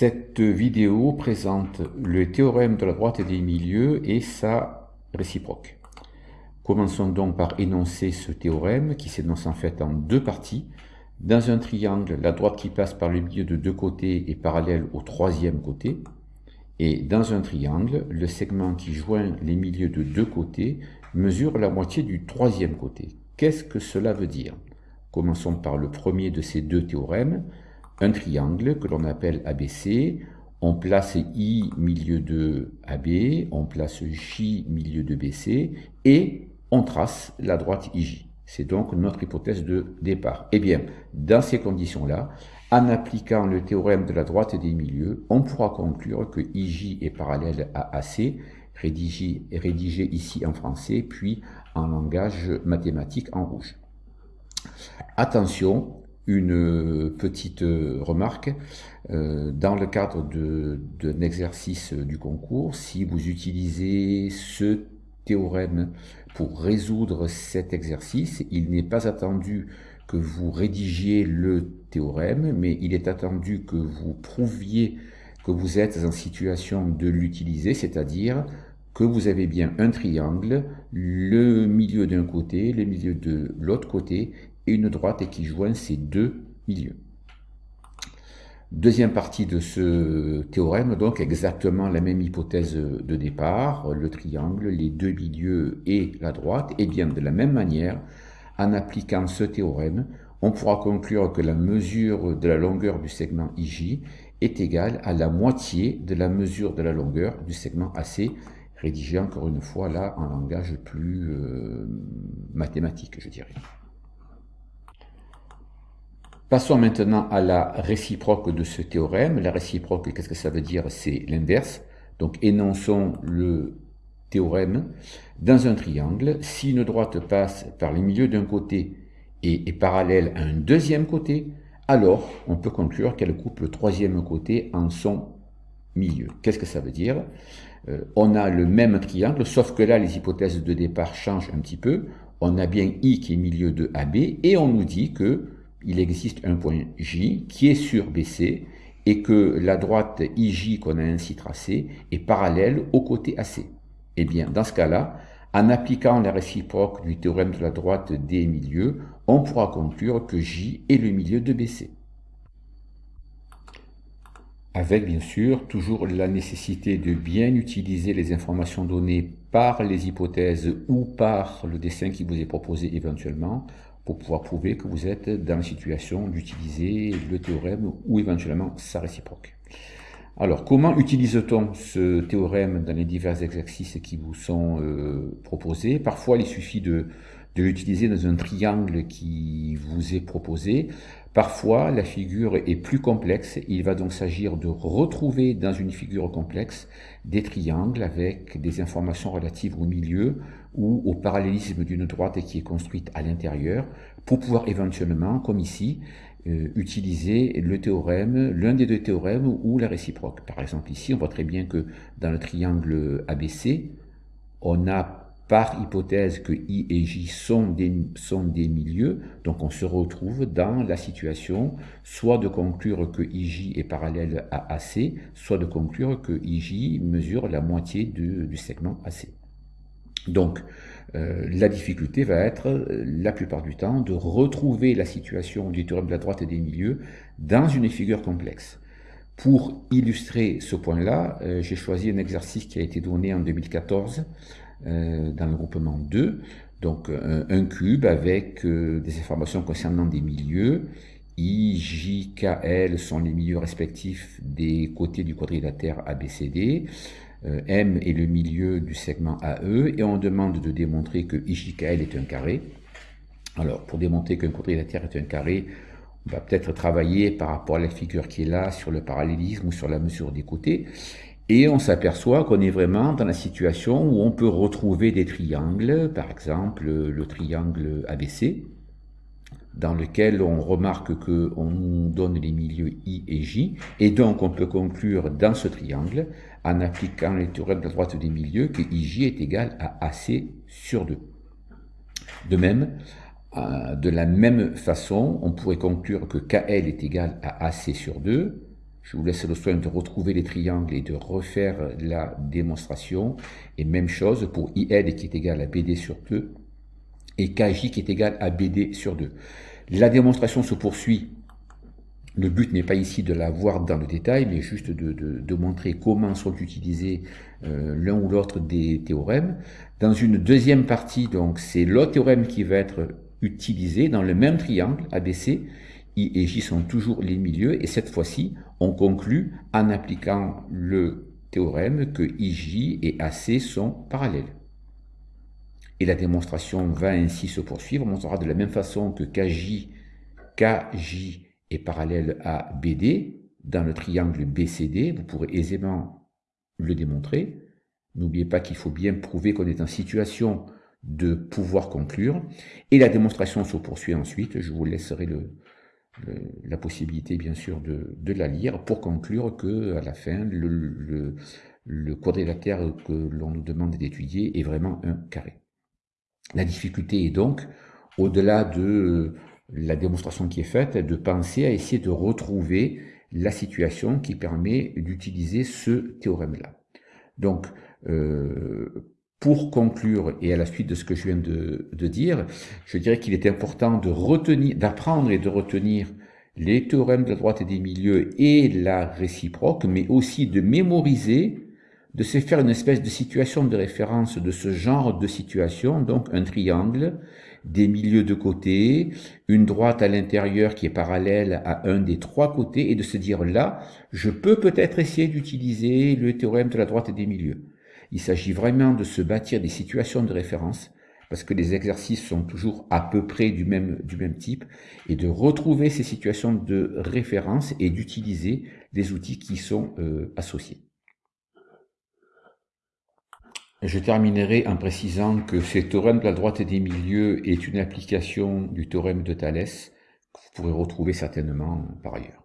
Cette vidéo présente le théorème de la droite des milieux et sa réciproque. Commençons donc par énoncer ce théorème qui s'énonce en fait en deux parties. Dans un triangle, la droite qui passe par le milieu de deux côtés est parallèle au troisième côté. Et dans un triangle, le segment qui joint les milieux de deux côtés mesure la moitié du troisième côté. Qu'est-ce que cela veut dire? Commençons par le premier de ces deux théorèmes un triangle que l'on appelle ABC, on place I milieu de AB, on place J milieu de BC, et on trace la droite IJ. C'est donc notre hypothèse de départ. Eh bien, dans ces conditions-là, en appliquant le théorème de la droite des milieux, on pourra conclure que IJ est parallèle à AC, rédigé, rédigé ici en français, puis en langage mathématique en rouge. Attention, une petite remarque. Euh, dans le cadre d'un exercice du concours, si vous utilisez ce théorème pour résoudre cet exercice, il n'est pas attendu que vous rédigiez le théorème, mais il est attendu que vous prouviez que vous êtes en situation de l'utiliser, c'est-à-dire que vous avez bien un triangle, le milieu d'un côté, le milieu de l'autre côté, et une droite qui joint ces deux milieux. Deuxième partie de ce théorème, donc exactement la même hypothèse de départ, le triangle, les deux milieux et la droite, et bien de la même manière, en appliquant ce théorème, on pourra conclure que la mesure de la longueur du segment IJ est égale à la moitié de la mesure de la longueur du segment AC, rédigé encore une fois là en langage plus euh, mathématique, je dirais. Passons maintenant à la réciproque de ce théorème. La réciproque, qu'est-ce que ça veut dire? C'est l'inverse. Donc énonçons le théorème. Dans un triangle, si une droite passe par le milieu d'un côté et est parallèle à un deuxième côté, alors on peut conclure qu'elle coupe le troisième côté en son milieu. Qu'est-ce que ça veut dire? Euh, On a le même triangle, sauf que là, les hypothèses de départ changent un petit peu. On a bien I qui est milieu de AB, et on nous dit que il existe un point J qui est sur BC et que la droite IJ qu'on a ainsi tracée est parallèle au côté AC. Eh bien, dans ce cas-là, en appliquant la réciproque du théorème de la droite des milieux, on pourra conclure que J est le milieu de BC. Avec bien sûr toujours la nécessité de bien utiliser les informations données par les hypothèses ou par le dessin qui vous est proposé éventuellement pour pouvoir prouver que vous êtes dans la situation d'utiliser le théorème ou éventuellement sa réciproque. Alors, comment utilise-t-on ce théorème dans les divers exercices qui vous sont euh, proposés? Parfois, il suffit de, de l'utiliser dans un triangle qui vous est proposé. Parfois, la figure est plus complexe. Il va donc s'agir de retrouver dans une figure complexe des triangles avec des informations relatives au milieu ou au parallélisme d'une droite qui est construite à l'intérieur pour pouvoir éventuellement, comme ici, euh, utiliser le théorème, l'un des deux théorèmes ou la réciproque. Par exemple, ici, on voit très bien que dans le triangle ABC, on a par hypothèse que I et J sont des, milieux, donc on se retrouve dans la situation soit de conclure que IJ est parallèle à AC, soit de conclure que IJ mesure la moitié du segment AC. Donc, euh, la difficulté va être, euh, la plupart du temps, de retrouver la situation du théorème de la droite et des milieux dans une figure complexe. Pour illustrer ce point-là, euh, j'ai choisi un exercice qui a été donné en 2014 dans le groupement 2, donc un, cube avec des informations concernant des milieux. I, J, K, L sont les milieux respectifs des côtés du quadrilatère ABCD. Euh, M est le milieu du segment AE, et on demande de démontrer que IJKL est un carré. Alors, pour démontrer qu'un quadrilatère est un carré, on va peut-être travailler par rapport à la figure qui est là sur le parallélisme ou sur la mesure des côtés. Et on s'aperçoit qu'on est vraiment dans la situation où on peut retrouver des triangles, par exemple le triangle ABC, dans lequel on remarque qu'on donne les milieux I et J, et donc on peut conclure dans ce triangle, en appliquant les théorèmes de la droite des milieux, que IJ est égal à AC sur 2. De même, euh, de la même façon, on pourrait conclure que KL est égal à AC sur 2, Je vous laisse le soin de retrouver les triangles et de refaire la démonstration. Et même chose pour IL qui est égal à BD sur 2 et KJ qui est égal à BD sur 2. La démonstration se poursuit. Le but n'est pas ici de la voir dans le détail, mais juste de, montrer comment sont utilisés euh, l'un ou l'autre des théorèmes. Dans une deuxième partie, donc, c'est l'autre théorème qui va être utilisé dans le même triangle ABC. Et J sont toujours les milieux, et cette fois-ci, on conclut en appliquant le théorème que IJ et AC sont parallèles. Et la démonstration va ainsi se poursuivre. On montrera de la même façon que KJ, KJ est parallèle à BD dans le triangle BCD. Vous pourrez aisément le démontrer. N'oubliez pas qu'il faut bien prouver qu'on est en situation de pouvoir conclure. Et la démonstration se poursuit ensuite. Je vous laisserai le, la possibilité, bien sûr, de, de, la lire pour conclure que à la fin, le, le quadrilatère que l'on nous demande d'étudier est vraiment un carré. La difficulté est donc, au-delà de euh, la démonstration qui est faite, de penser à essayer de retrouver la situation qui permet d'utiliser ce théorème-là. Donc, euh, pour conclure, et à la suite de ce que je viens de, dire, je dirais qu'il est important de retenir, d'apprendre et de retenir les théorèmes de la droite et des milieux et la réciproque, mais aussi de mémoriser de se faire une espèce de situation de référence de ce genre de situation, donc un triangle, des milieux de côté, une droite à l'intérieur qui est parallèle à un des trois côtés, et de se dire là, je peux peut-être essayer d'utiliser le théorème de la droite et des milieux. Il s'agit vraiment de se bâtir des situations de référence, parce que les exercices sont toujours à peu près du même, du même type, et de retrouver ces situations de référence et d'utiliser les outils qui sont euh, associés. Je terminerai en précisant que ce théorème de la droite et des milieux est une application du théorème de Thalès que vous pourrez retrouver certainement par ailleurs.